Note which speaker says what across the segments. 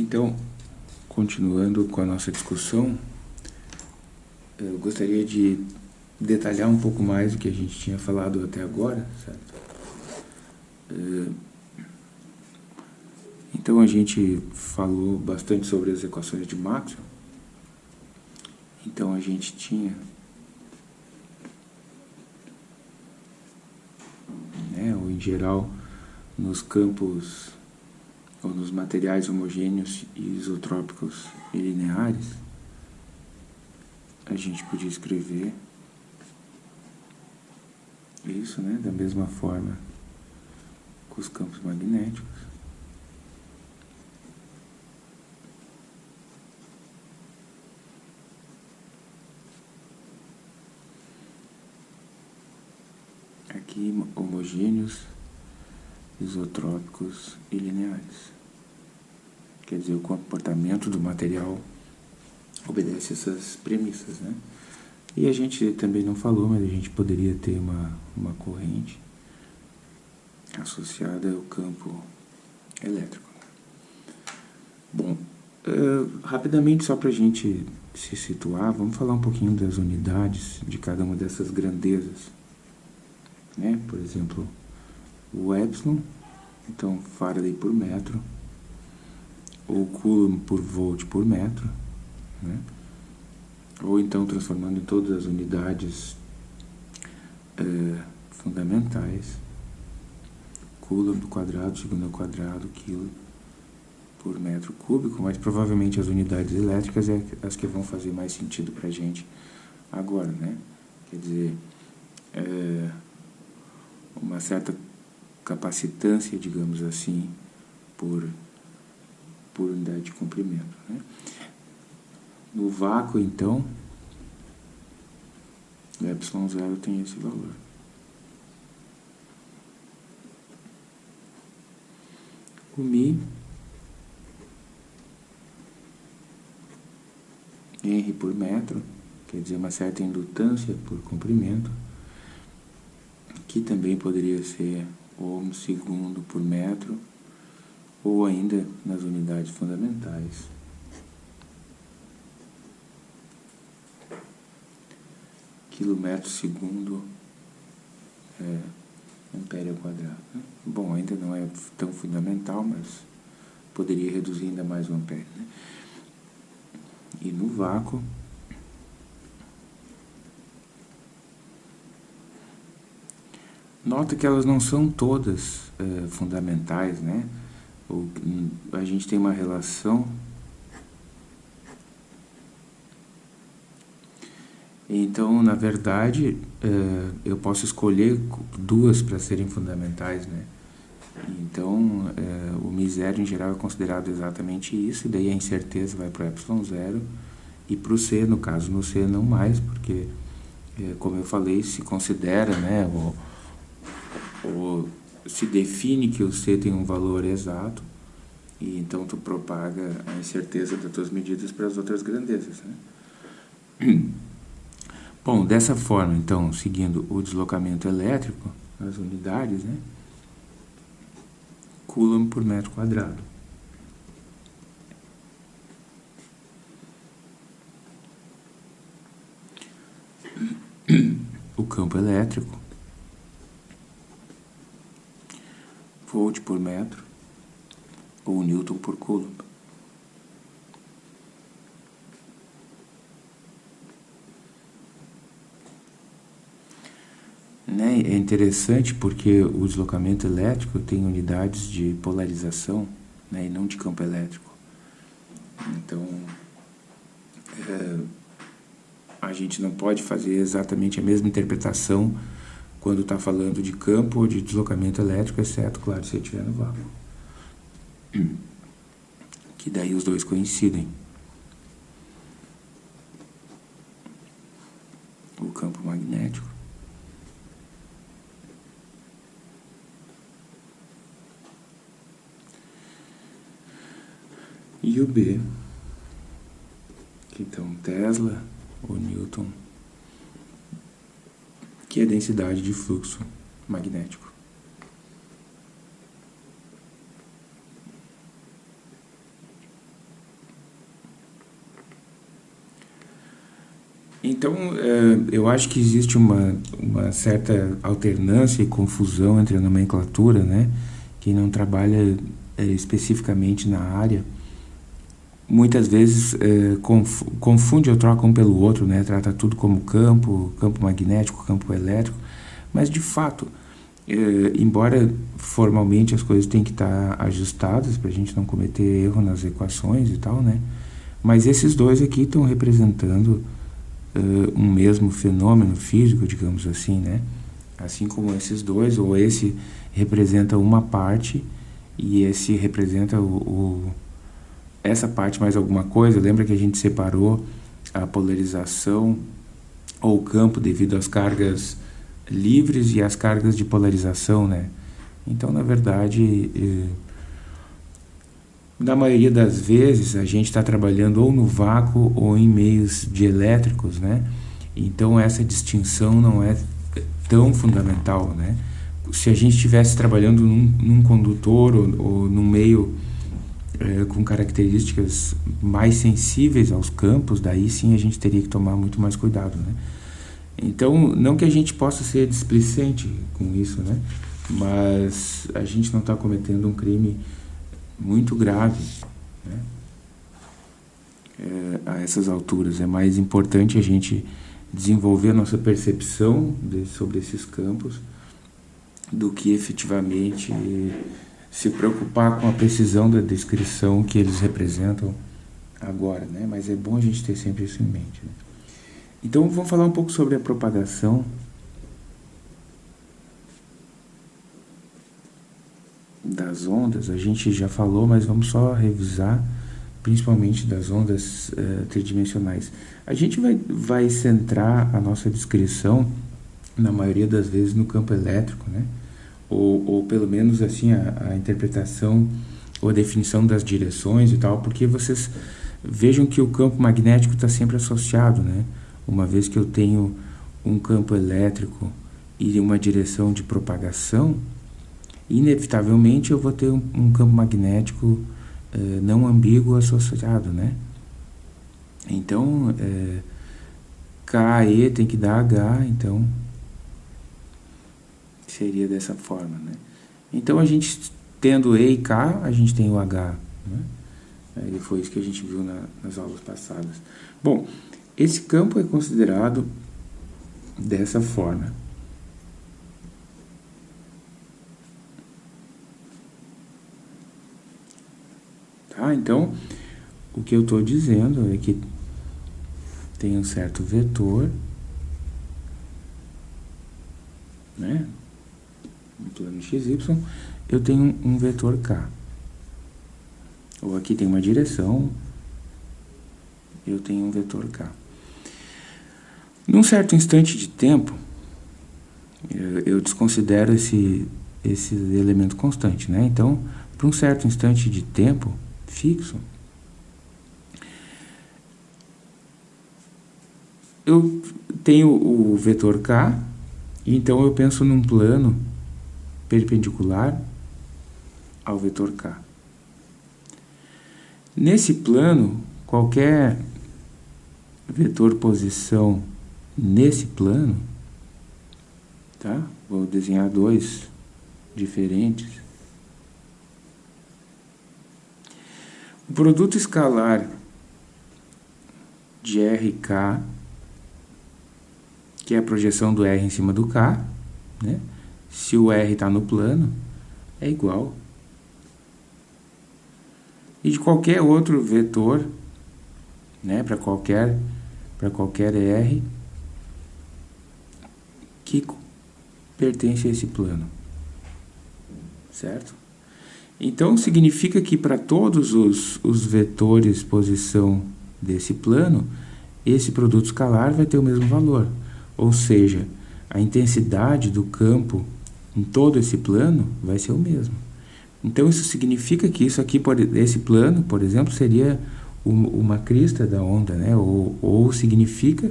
Speaker 1: Então, continuando com a nossa discussão, eu gostaria de detalhar um pouco mais o que a gente tinha falado até agora, certo? Eh, então a gente falou bastante sobre as equações de Maxwell. Então a gente tinha né, ou em geral nos campos ou nos materiais homogêneos e isotrópicos e lineares, a gente podia escrever isso, né, da mesma forma com os campos magnéticos. Aqui homogêneos isotrópicos e lineares. Quer dizer, o comportamento do material obedece essas premissas, né? E a gente também não falou, mas a gente poderia ter uma, uma corrente associada ao campo elétrico. Bom, uh, rapidamente, só para a gente se situar, vamos falar um pouquinho das unidades de cada uma dessas grandezas. Né? Por exemplo, o epsilon, então Faraday por metro, ou Coulomb por volt por metro, né? ou então transformando em todas as unidades é, fundamentais, Coulomb quadrado, segundo ao quadrado, quilo por metro cúbico, mas provavelmente as unidades elétricas é as que vão fazer mais sentido para a gente agora, né? Quer dizer, é, uma certa capacitância, digamos assim, por, por unidade de comprimento. Né? No vácuo, então, o epsilon zero tem esse valor. O Mi R por metro, quer dizer, uma certa indutância por comprimento, que também poderia ser ohm segundo por metro, ou ainda nas unidades fundamentais. Quilômetro segundo é, ampere ao quadrado. Né? Bom, ainda não é tão fundamental, mas poderia reduzir ainda mais o ampere. Né? E no vácuo, Nota que elas não são todas é, fundamentais, né? O, a gente tem uma relação Então, na verdade, é, eu posso escolher duas para serem fundamentais, né? Então, é, o misério em geral é considerado exatamente isso, e daí a incerteza vai para o epsilon zero, e para o C, no caso, no C não mais, porque, é, como eu falei, se considera, né, o, ou se define que o C tem um valor exato, e então tu propaga a incerteza das tuas medidas para as outras grandezas. Né? Bom, dessa forma, então, seguindo o deslocamento elétrico, as unidades, né? Coulomb por metro quadrado. O campo elétrico volt por metro ou newton por coulomb. Né? É interessante porque o deslocamento elétrico tem unidades de polarização né? e não de campo elétrico. Então, é, a gente não pode fazer exatamente a mesma interpretação quando está falando de campo ou de deslocamento elétrico, exceto, claro, se estiver no vácuo. Que daí os dois coincidem. O campo magnético. E o B, que então Tesla ou Newton que é a densidade de fluxo magnético. Então, é, eu acho que existe uma, uma certa alternância e confusão entre a nomenclatura, né? Quem não trabalha é, especificamente na área muitas vezes conf, confunde ou troca um pelo outro, né? Trata tudo como campo, campo magnético, campo elétrico, mas de fato, é, embora formalmente as coisas têm que estar ajustadas para a gente não cometer erro nas equações e tal, né? Mas esses dois aqui estão representando uh, um mesmo fenômeno físico, digamos assim, né? Assim como esses dois, ou esse representa uma parte e esse representa o, o essa parte mais alguma coisa. Lembra que a gente separou a polarização ou o campo devido às cargas livres e às cargas de polarização, né? Então, na verdade, eh, na maioria das vezes a gente está trabalhando ou no vácuo ou em meios dielétricos, né? Então essa distinção não é tão fundamental, né? Se a gente estivesse trabalhando num, num condutor ou, ou, num meio com características mais sensíveis aos campos, daí sim a gente teria que tomar muito mais cuidado, né? Então, não que a gente possa ser displicente com isso, né? Mas a gente não está cometendo um crime muito grave né? é, a essas alturas. É mais importante a gente desenvolver a nossa percepção de, sobre esses campos do que efetivamente se preocupar com a precisão da descrição que eles representam agora, né? Mas é bom a gente ter sempre isso em mente. Né? Então vamos falar um pouco sobre a propagação das ondas, a gente já falou, mas vamos só revisar, principalmente das ondas uh, tridimensionais. A gente vai, vai centrar a nossa descrição, na maioria das vezes, no campo elétrico, né? Ou, ou pelo menos assim a, a interpretação ou a definição das direções e tal, porque vocês vejam que o campo magnético está sempre associado, né? Uma vez que eu tenho um campo elétrico e uma direção de propagação, inevitavelmente eu vou ter um, um campo magnético eh, não ambíguo associado, né? Então, é, K, E tem que dar H, então seria dessa forma, né? Então, a gente tendo E e K, a gente tem o H, né? Aí foi isso que a gente viu na, nas aulas passadas. Bom, esse campo é considerado dessa forma. Tá? Então, o que eu estou dizendo é que tem um certo vetor, né? No plano XY, eu tenho um vetor K. Ou aqui tem uma direção, eu tenho um vetor K. Num certo instante de tempo, eu desconsidero esse, esse elemento constante, né? Então, para um certo instante de tempo, fixo. Eu tenho o vetor k, então eu penso num plano perpendicular ao vetor k. Nesse plano, qualquer vetor posição nesse plano, tá? Vou desenhar dois diferentes. O produto escalar de RK, que é a projeção do R em cima do K, né? Se o R está no plano, é igual. E de qualquer outro vetor, né, para qualquer, qualquer R, que pertence a esse plano. Certo? Então, significa que para todos os, os vetores posição desse plano, esse produto escalar vai ter o mesmo valor. Ou seja, a intensidade do campo em todo esse plano vai ser o mesmo. Então, isso significa que isso aqui, esse plano, por exemplo, seria uma crista da onda, né? ou, ou significa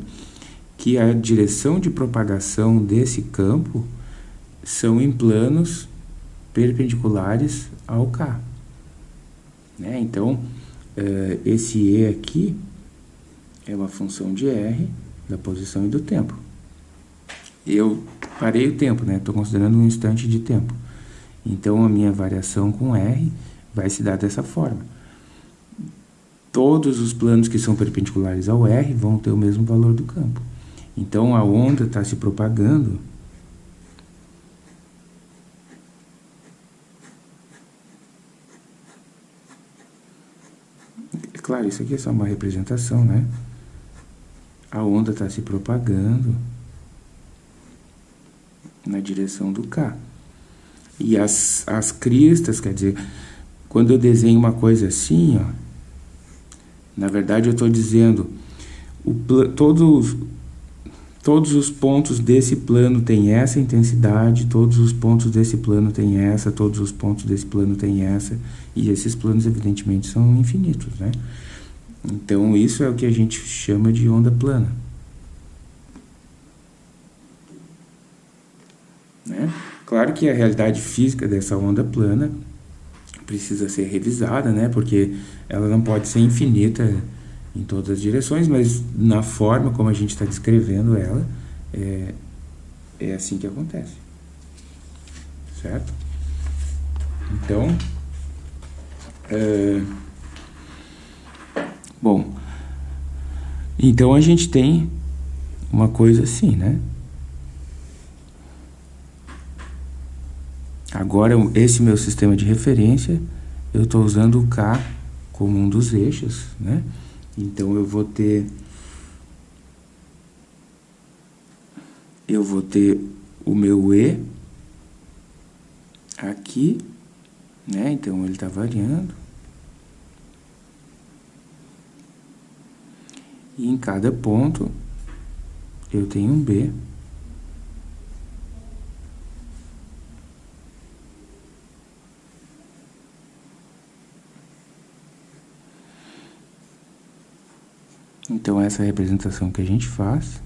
Speaker 1: que a direção de propagação desse campo são em planos perpendiculares ao K. Né? Então, uh, esse E aqui é uma função de R da posição e do tempo. Eu parei o tempo, né? Estou considerando um instante de tempo. Então, a minha variação com R vai se dar dessa forma. Todos os planos que são perpendiculares ao R vão ter o mesmo valor do campo. Então, a onda está se propagando é Claro, isso aqui é só uma representação, né? A onda está se propagando na direção do K. E as, as cristas, quer dizer, quando eu desenho uma coisa assim, ó, na verdade eu estou dizendo, o, todos, todos os pontos desse plano têm essa intensidade, todos os pontos desse plano têm essa, todos os pontos desse plano têm essa, e esses planos evidentemente são infinitos, né? Então isso é o que a gente chama de onda plana. Né? Claro que a realidade física dessa onda plana precisa ser revisada, né? Porque ela não pode ser infinita em todas as direções, mas na forma como a gente está descrevendo ela, é, é assim que acontece. Certo? Então, é, bom, então a gente tem uma coisa assim, né? Agora, esse meu sistema de referência, eu estou usando o K como um dos eixos, né? Então, eu vou ter... Eu vou ter o meu E aqui, né? Então, ele está variando. E em cada ponto, eu tenho um B. Então, essa é a representação que a gente faz.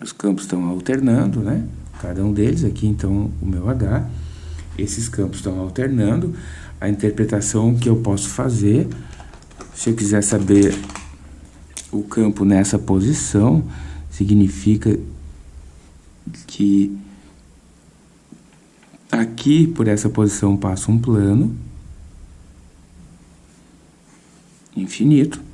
Speaker 1: Os campos estão alternando, né? Cada um deles, aqui então o meu H esses campos estão alternando. A interpretação que eu posso fazer, se eu quiser saber o campo nessa posição, significa que aqui, por essa posição, passa um plano infinito.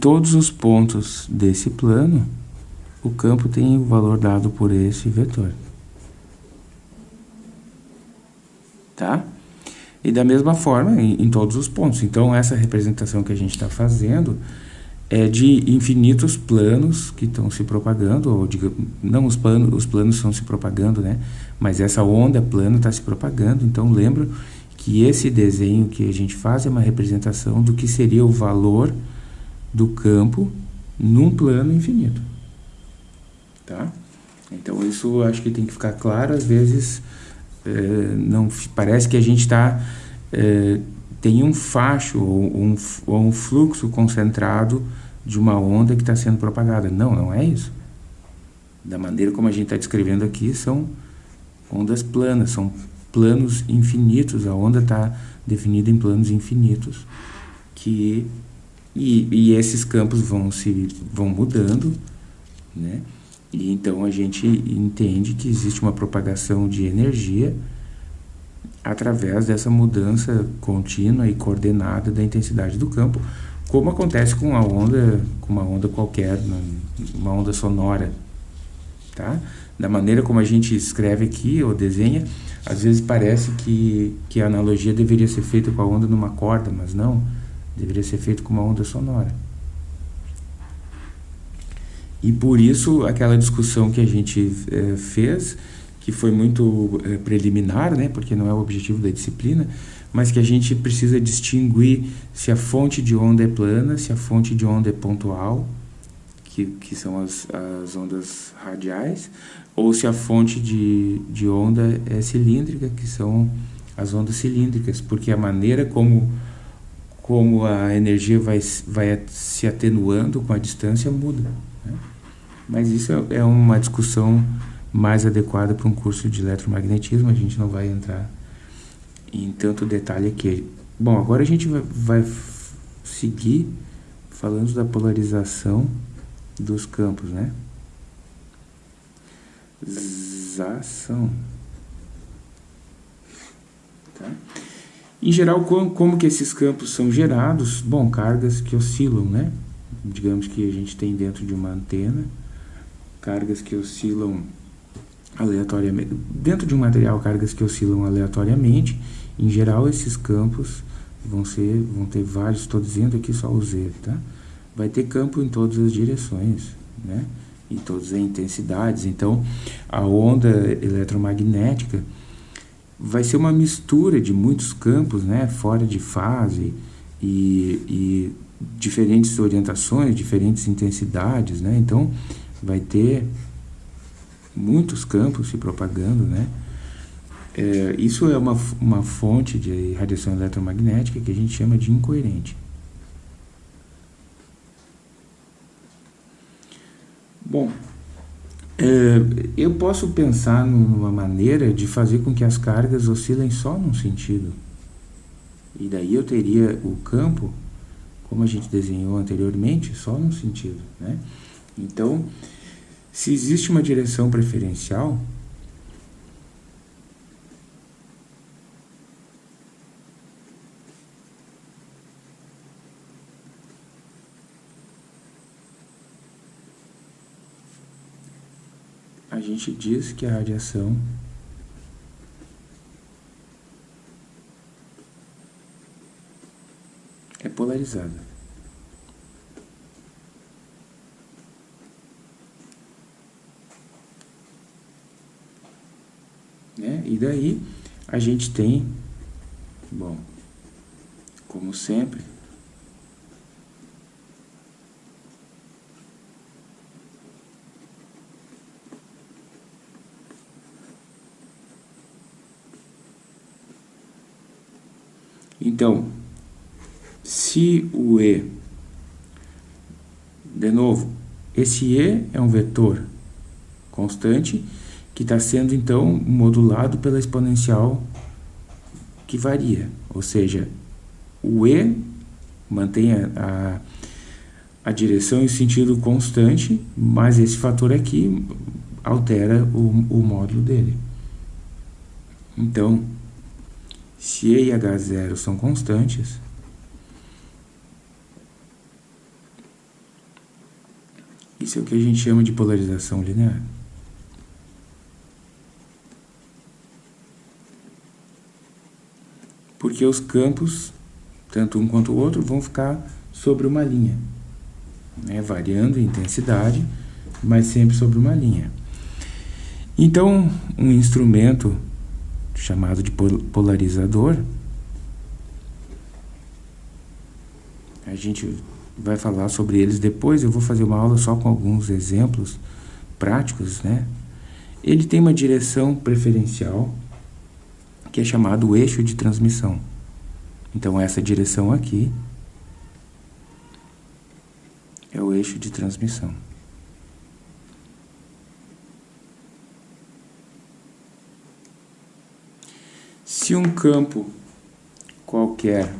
Speaker 1: Todos os pontos desse plano, o campo tem o valor dado por esse vetor. Tá? E da mesma forma, em, em todos os pontos. Então, essa representação que a gente está fazendo é de infinitos planos que estão se propagando, ou diga, não os planos, os planos estão se propagando, né? Mas essa onda plana está se propagando. Então, lembra que esse desenho que a gente faz é uma representação do que seria o valor do campo num plano infinito. Tá? Então isso acho que tem que ficar claro, às vezes é, não parece que a gente está é, tem um facho ou um, ou um fluxo concentrado de uma onda que está sendo propagada. Não, não é isso. Da maneira como a gente está descrevendo aqui, são ondas planas, são planos infinitos. A onda está definida em planos infinitos que e, e esses campos vão se vão mudando, né? E então a gente entende que existe uma propagação de energia através dessa mudança contínua e coordenada da intensidade do campo, como acontece com a onda, com uma onda qualquer, uma onda sonora, tá? Da maneira como a gente escreve aqui ou desenha, às vezes parece que, que a analogia deveria ser feita com a onda numa corda, mas não. Deveria ser feito com uma onda sonora. E por isso, aquela discussão que a gente é, fez, que foi muito é, preliminar, né, porque não é o objetivo da disciplina, mas que a gente precisa distinguir se a fonte de onda é plana, se a fonte de onda é pontual, que, que são as, as ondas radiais, ou se a fonte de, de onda é cilíndrica, que são as ondas cilíndricas, porque a maneira como, como a energia vai, vai se atenuando com a distância muda. Né? Mas isso é, é uma discussão mais adequada para um curso de eletromagnetismo, a gente não vai entrar em tanto detalhe aqui. Bom, agora a gente vai, vai seguir falando da polarização dos campos, né? Zação. Tá? Em geral, como, como que esses campos são gerados? Bom, cargas que oscilam, né? Digamos que a gente tem dentro de uma antena, cargas que oscilam aleatoriamente, dentro de um material, cargas que oscilam aleatoriamente, em geral esses campos vão ser, vão ter vários, estou dizendo aqui só o Z, tá? Vai ter campo em todas as direções, né? Em todas as intensidades, então a onda eletromagnética vai ser uma mistura de muitos campos, né? Fora de fase e, e diferentes orientações, diferentes intensidades, né? Então vai ter muitos campos se propagando, né? É, isso é uma, uma fonte de radiação eletromagnética que a gente chama de incoerente. Bom, eu posso pensar numa maneira de fazer com que as cargas oscilem só num sentido. E daí eu teria o campo, como a gente desenhou anteriormente, só num sentido. Né? Então, se existe uma direção preferencial, a gente diz que a radiação é polarizada. Né? E daí a gente tem, bom, como sempre, Então, se o E, de novo, esse E é um vetor constante que está sendo então modulado pela exponencial que varia, ou seja, o E mantém a, a, a direção e o sentido constante, mas esse fator aqui altera o, o módulo dele. Então, se E e H0 são constantes, isso é o que a gente chama de polarização linear. porque os campos, tanto um quanto o outro, vão ficar sobre uma linha, né? variando em intensidade, mas sempre sobre uma linha. Então, um instrumento chamado de polarizador, a gente vai falar sobre eles depois, eu vou fazer uma aula só com alguns exemplos práticos, né? Ele tem uma direção preferencial, que é chamado eixo de transmissão. Então, essa direção aqui é o eixo de transmissão. Se um campo qualquer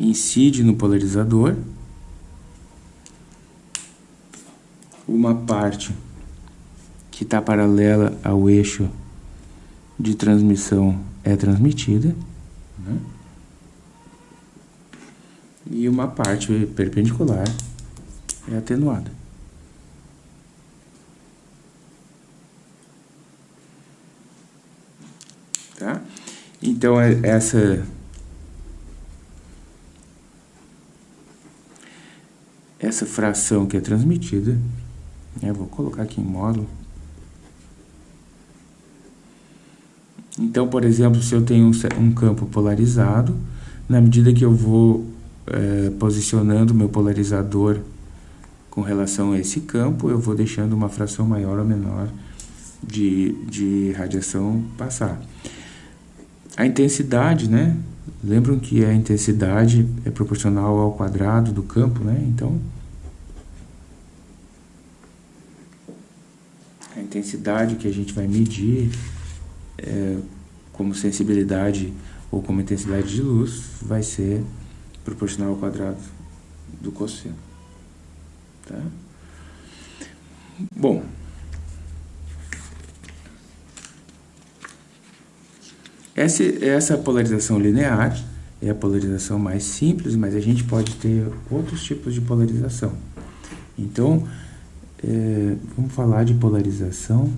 Speaker 1: incide no polarizador, uma parte que está paralela ao eixo de transmissão é transmitida, né? e uma parte perpendicular é atenuada. Tá? Então, é essa essa fração que é transmitida, eu vou colocar aqui em módulo, Então, por exemplo, se eu tenho um, campo polarizado, na medida que eu vou é, posicionando meu polarizador com relação a esse campo, eu vou deixando uma fração maior ou menor de, de radiação passar. A intensidade, né? Lembram que a intensidade é proporcional ao quadrado do campo, né? Então, a intensidade que a gente vai medir é, como sensibilidade ou como intensidade de luz vai ser proporcional ao quadrado do cosseno. Tá? Bom, essa, essa polarização linear é a polarização mais simples, mas a gente pode ter outros tipos de polarização. Então, é, vamos falar de polarização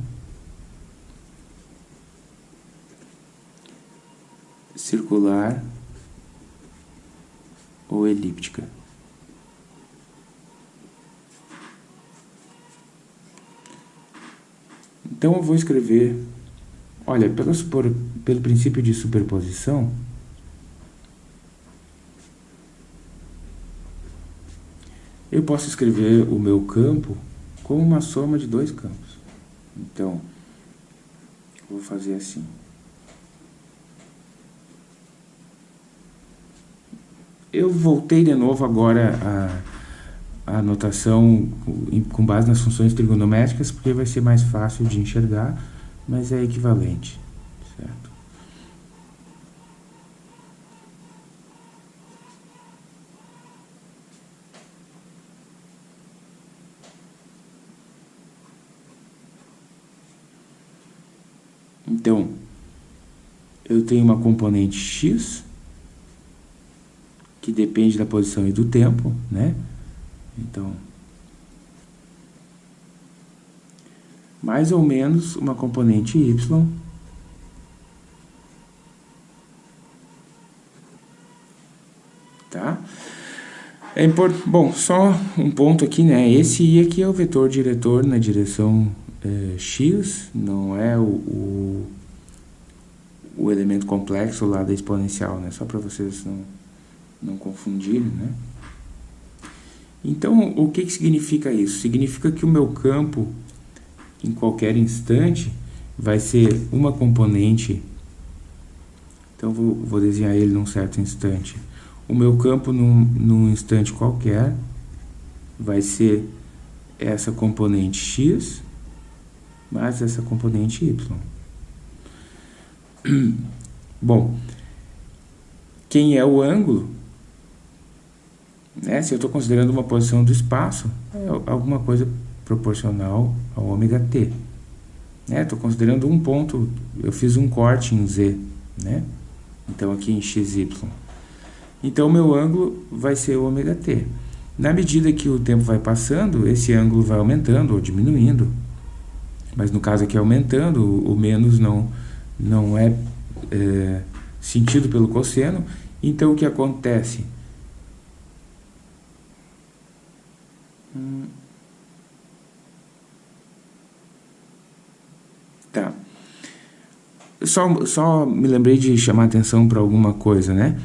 Speaker 1: circular ou elíptica. Então eu vou escrever, olha, pelo, pelo princípio de superposição, eu posso escrever o meu campo como uma soma de dois campos. Então, vou fazer assim. Eu voltei de novo agora a, a notação com base nas funções trigonométricas, porque vai ser mais fácil de enxergar, mas é equivalente, certo? Então, eu tenho uma componente x, que depende da posição e do tempo, né? Então, mais ou menos uma componente y tá? É import... Bom, só um ponto aqui, né? Esse i aqui é o vetor diretor na direção é, x, não é o, o, o, elemento complexo lá da exponencial, né? Só para vocês não, não confundirem, né? Então, o que, que significa isso? Significa que o meu campo, em qualquer instante, vai ser uma componente. Então, vou, vou desenhar ele num certo instante. O meu campo, num, num instante qualquer, vai ser essa componente x mais essa componente y. Bom, quem é o ângulo? Né? Se eu estou considerando uma posição do espaço, é alguma coisa proporcional ao ômega t. Estou né? considerando um ponto, eu fiz um corte em z, né? então aqui em xy. Então, o meu ângulo vai ser o ômega t. Na medida que o tempo vai passando, esse ângulo vai aumentando ou diminuindo. Mas no caso aqui aumentando, o menos não, não é, é sentido pelo cosseno. Então, o que acontece? Hum. Tá. Só, só me lembrei de chamar atenção para alguma coisa, né?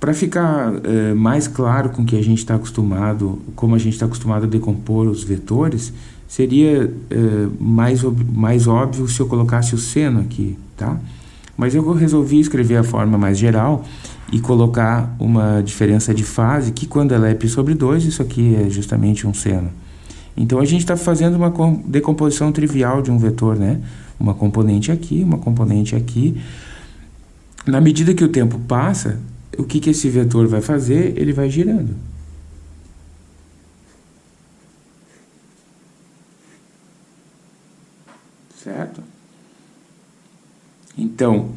Speaker 1: Para ficar é, mais claro com que a gente está acostumado, como a gente está acostumado a decompor os vetores, seria é, mais, mais óbvio se eu colocasse o seno aqui, tá? Mas eu resolvi escrever a forma mais geral e colocar uma diferença de fase, que quando ela é π sobre 2, isso aqui é justamente um seno. Então, a gente está fazendo uma decomposição trivial de um vetor, né? Uma componente aqui, uma componente aqui. Na medida que o tempo passa, o que, que esse vetor vai fazer? Ele vai girando. Certo? Então,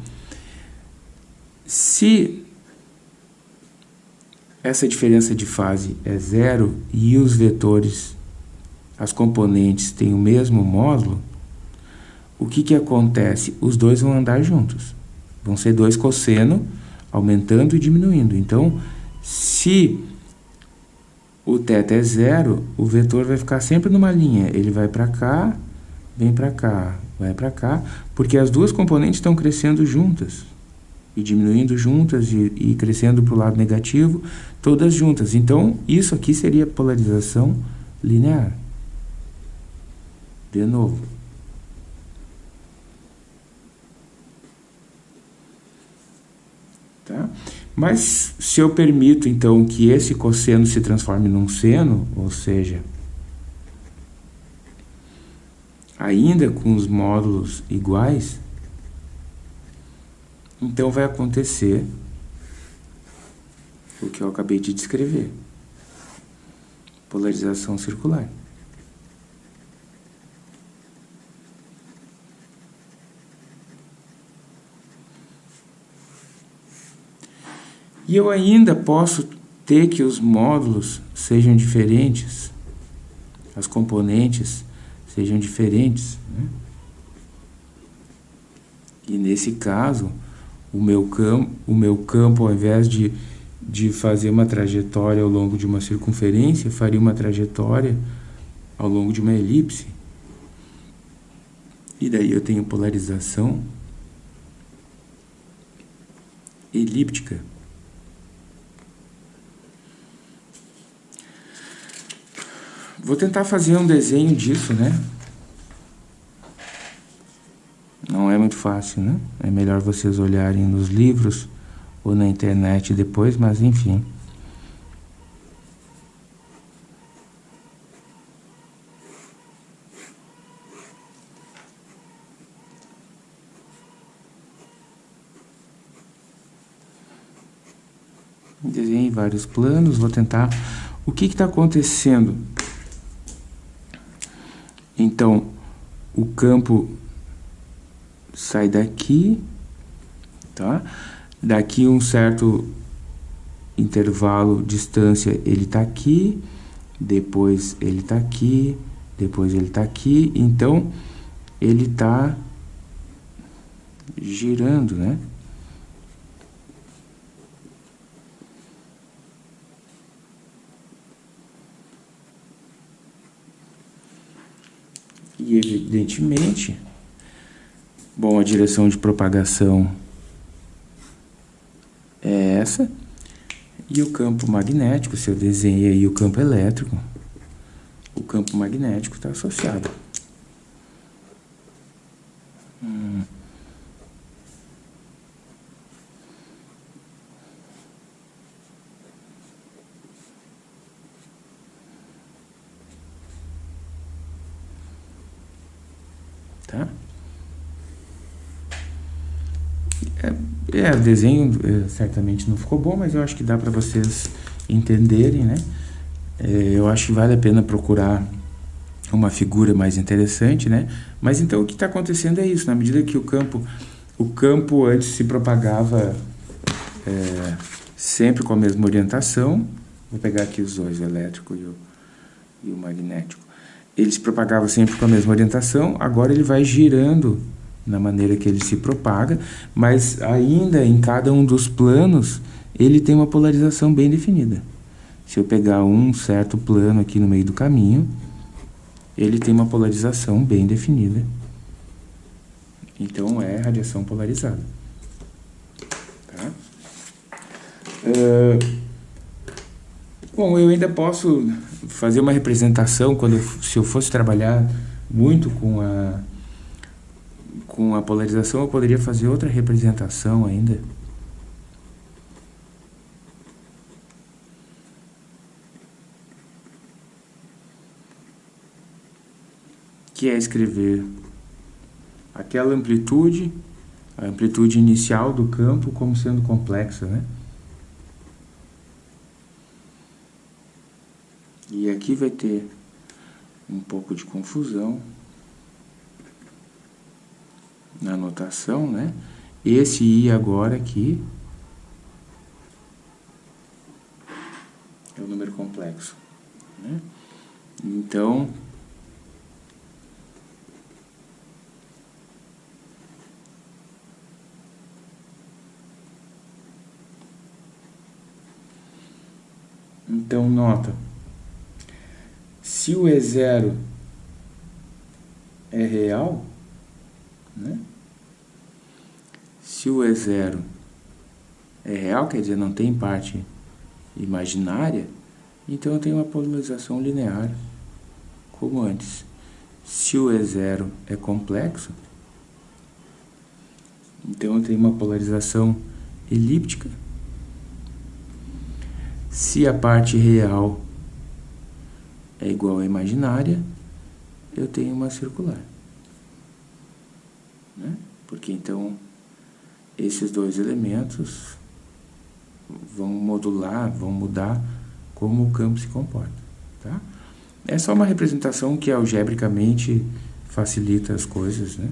Speaker 1: se essa diferença de fase é zero e os vetores, as componentes têm o mesmo módulo, o que, que acontece? Os dois vão andar juntos. Vão ser dois cosseno aumentando e diminuindo. Então, se o θ é zero, o vetor vai ficar sempre numa linha. Ele vai para cá, vem para cá, vai para cá, porque as duas componentes estão crescendo juntas. e diminuindo juntas e, e crescendo para o lado negativo, todas juntas. Então, isso aqui seria polarização linear. De novo. Tá? Mas se eu permito, então, que esse cosseno se transforme num seno, ou seja, ainda com os módulos iguais, então vai acontecer o que eu acabei de descrever. Polarização circular. E eu ainda posso ter que os módulos sejam diferentes, as componentes sejam diferentes. Né? E nesse caso, o meu, campo, o meu campo, ao invés de, de fazer uma trajetória ao longo de uma circunferência, faria uma trajetória ao longo de uma elipse. E daí eu tenho polarização elíptica. Vou tentar fazer um desenho disso, né? Não é muito fácil, né? É melhor vocês olharem nos livros ou na internet depois, mas enfim. Desenhei vários planos, vou tentar... O que está acontecendo? Então, o campo sai daqui, tá? Daqui um certo intervalo, distância, ele está aqui, depois ele está aqui, depois ele está aqui, então ele está girando, né? E evidentemente, bom, a direção de propagação é essa. E o campo magnético, se eu desenhei aí o campo elétrico, o campo magnético está associado. Hum. Tá? É, é, o desenho é, certamente não ficou bom, mas eu acho que dá para vocês entenderem, né? É, eu acho que vale a pena procurar uma figura mais interessante, né? Mas então o que está acontecendo é isso, na medida que o campo, o campo antes se propagava é, sempre com a mesma orientação, vou pegar aqui os dois, o elétrico e o, e o magnético ele se propagava sempre com a mesma orientação, agora ele vai girando na maneira que ele se propaga, mas ainda em cada um dos planos ele tem uma polarização bem definida. Se eu pegar um certo plano aqui no meio do caminho, ele tem uma polarização bem definida. Então é radiação polarizada. Tá? Uh, bom, eu ainda posso fazer uma representação, quando eu, se eu fosse trabalhar muito com a, com a polarização, eu poderia fazer outra representação ainda. Que é escrever aquela amplitude, a amplitude inicial do campo como sendo complexa, né? E aqui vai ter um pouco de confusão na notação, né? Esse I agora aqui é o número complexo, né? Então, então nota se o E0 é real, né? se o E0 é real, quer dizer, não tem parte imaginária, então eu tenho uma polarização linear como antes. Se o E0 é complexo, então eu tenho uma polarização elíptica. Se a parte real é igual à imaginária, eu tenho uma circular. Né? Porque então esses dois elementos vão modular, vão mudar como o campo se comporta. Tá? É só uma representação que algebricamente facilita as coisas, né?